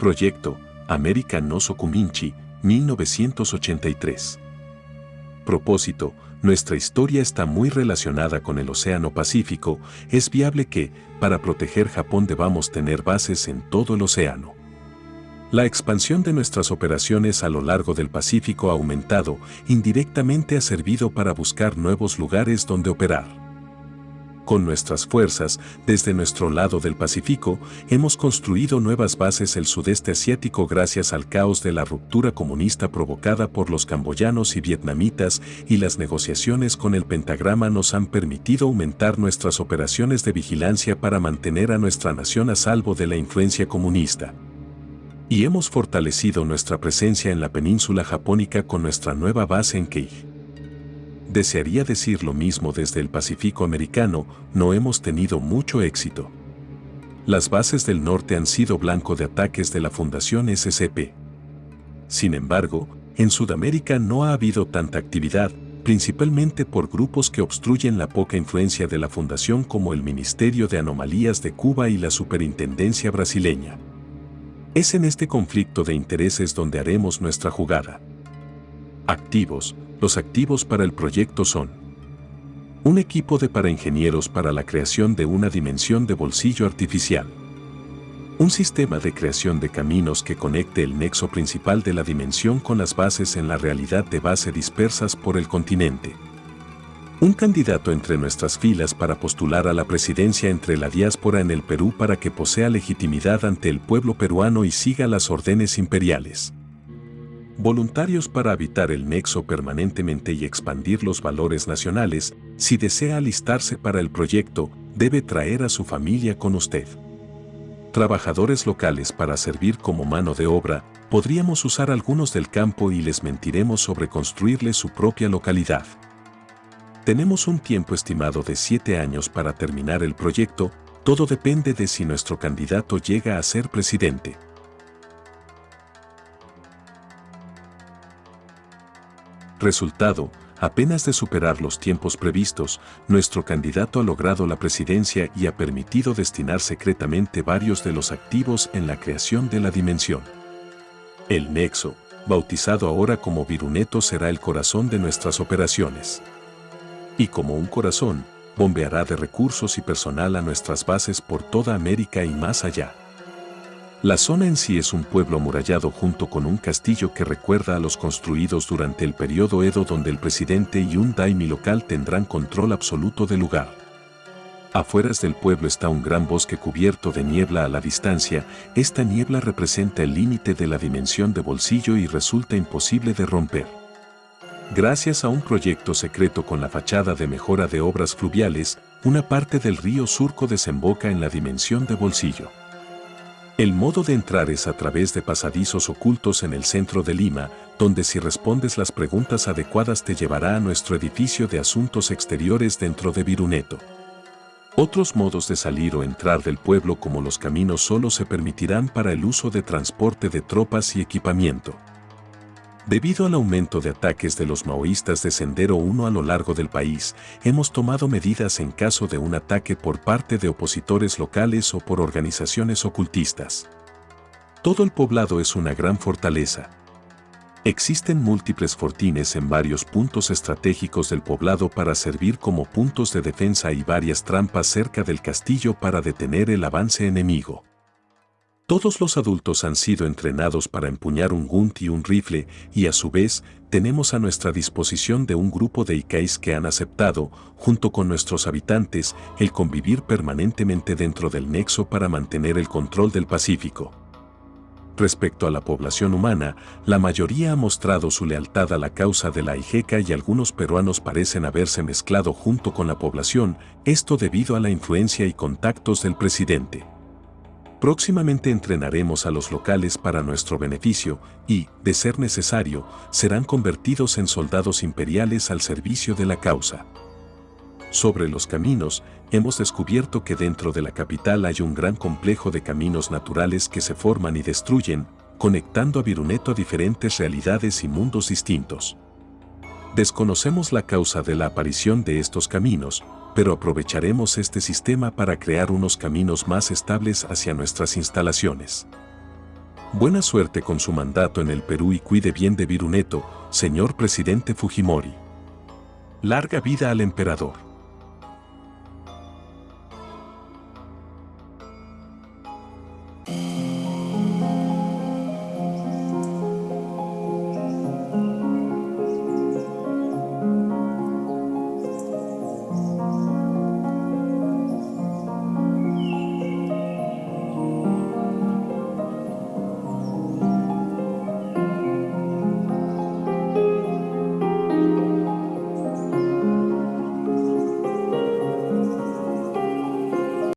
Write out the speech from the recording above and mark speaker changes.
Speaker 1: Proyecto América no Sokuminchi, 1983. Propósito, nuestra historia está muy relacionada con el Océano Pacífico, es viable que, para proteger Japón debamos tener bases en todo el océano. La expansión de nuestras operaciones a lo largo del Pacífico ha aumentado, indirectamente ha servido para buscar nuevos lugares donde operar con nuestras fuerzas, desde nuestro lado del Pacífico, hemos construido nuevas bases el sudeste asiático gracias al caos de la ruptura comunista provocada por los camboyanos y vietnamitas y las negociaciones con el pentagrama nos han permitido aumentar nuestras operaciones de vigilancia para mantener a nuestra nación a salvo de la influencia comunista. Y hemos fortalecido nuestra presencia en la península japónica con nuestra nueva base en Kei desearía decir lo mismo desde el Pacífico americano, no hemos tenido mucho éxito. Las bases del norte han sido blanco de ataques de la Fundación SCP. Sin embargo, en Sudamérica no ha habido tanta actividad, principalmente por grupos que obstruyen la poca influencia de la Fundación como el Ministerio de Anomalías de Cuba y la Superintendencia brasileña. Es en este conflicto de intereses donde haremos nuestra jugada. Activos, los activos para el proyecto son un equipo de paraingenieros para la creación de una dimensión de bolsillo artificial, un sistema de creación de caminos que conecte el nexo principal de la dimensión con las bases en la realidad de base dispersas por el continente, un candidato entre nuestras filas para postular a la presidencia entre la diáspora en el Perú para que posea legitimidad ante el pueblo peruano y siga las órdenes imperiales voluntarios para habitar el nexo permanentemente y expandir los valores nacionales, si desea alistarse para el proyecto, debe traer a su familia con usted. Trabajadores locales para servir como mano de obra, podríamos usar algunos del campo y les mentiremos sobre construirle su propia localidad. Tenemos un tiempo estimado de siete años para terminar el proyecto, todo depende de si nuestro candidato llega a ser presidente. Resultado, apenas de superar los tiempos previstos, nuestro candidato ha logrado la presidencia y ha permitido destinar secretamente varios de los activos en la creación de la dimensión. El Nexo, bautizado ahora como Viruneto será el corazón de nuestras operaciones. Y como un corazón, bombeará de recursos y personal a nuestras bases por toda América y más allá. La zona en sí es un pueblo amurallado junto con un castillo que recuerda a los construidos durante el periodo Edo donde el presidente y un daimi local tendrán control absoluto del lugar. Afueras del pueblo está un gran bosque cubierto de niebla a la distancia, esta niebla representa el límite de la dimensión de bolsillo y resulta imposible de romper. Gracias a un proyecto secreto con la fachada de mejora de obras fluviales, una parte del río Surco desemboca en la dimensión de bolsillo. El modo de entrar es a través de pasadizos ocultos en el centro de Lima, donde si respondes las preguntas adecuadas te llevará a nuestro edificio de asuntos exteriores dentro de Viruneto. Otros modos de salir o entrar del pueblo como los caminos solo se permitirán para el uso de transporte de tropas y equipamiento. Debido al aumento de ataques de los maoístas de Sendero 1 a lo largo del país, hemos tomado medidas en caso de un ataque por parte de opositores locales o por organizaciones ocultistas. Todo el poblado es una gran fortaleza. Existen múltiples fortines en varios puntos estratégicos del poblado para servir como puntos de defensa y varias trampas cerca del castillo para detener el avance enemigo. Todos los adultos han sido entrenados para empuñar un gunt y un rifle y a su vez tenemos a nuestra disposición de un grupo de Ikais que han aceptado, junto con nuestros habitantes, el convivir permanentemente dentro del nexo para mantener el control del Pacífico. Respecto a la población humana, la mayoría ha mostrado su lealtad a la causa de la IJECA y algunos peruanos parecen haberse mezclado junto con la población, esto debido a la influencia y contactos del presidente. Próximamente entrenaremos a los locales para nuestro beneficio y, de ser necesario, serán convertidos en soldados imperiales al servicio de la causa. Sobre los caminos, hemos descubierto que dentro de la capital hay un gran complejo de caminos naturales que se forman y destruyen, conectando a Viruneto a diferentes realidades y mundos distintos. Desconocemos la causa de la aparición de estos caminos, pero aprovecharemos este sistema para crear unos caminos más estables hacia nuestras instalaciones. Buena suerte con su mandato en el Perú y cuide bien de Viruneto, señor presidente Fujimori. Larga vida al emperador.